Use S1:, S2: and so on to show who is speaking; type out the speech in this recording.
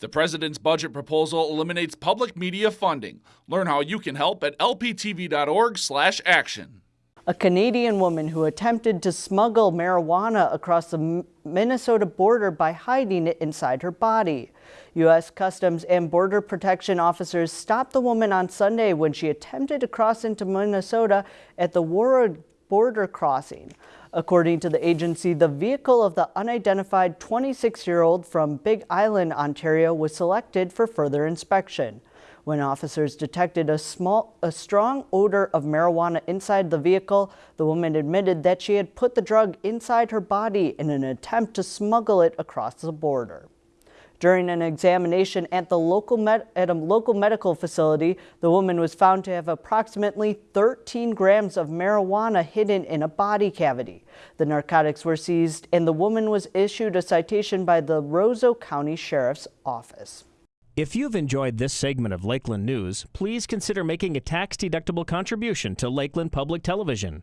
S1: The president's budget proposal eliminates public media funding. Learn how you can help at lptv.org/action.
S2: A Canadian woman who attempted to smuggle marijuana across the Minnesota border by hiding it inside her body. U.S. Customs and Border Protection officers stopped the woman on Sunday when she attempted to cross into Minnesota at the Warroad border crossing. According to the agency, the vehicle of the unidentified 26-year-old from Big Island, Ontario was selected for further inspection. When officers detected a small, a strong odor of marijuana inside the vehicle, the woman admitted that she had put the drug inside her body in an attempt to smuggle it across the border. During an examination at the local at a local medical facility, the woman was found to have approximately 13 grams of marijuana hidden in a body cavity. The narcotics were seized and the woman was issued a citation by the Roseau County Sheriff's Office.
S3: If you've enjoyed this segment of Lakeland News, please consider making a tax-deductible contribution to Lakeland Public Television.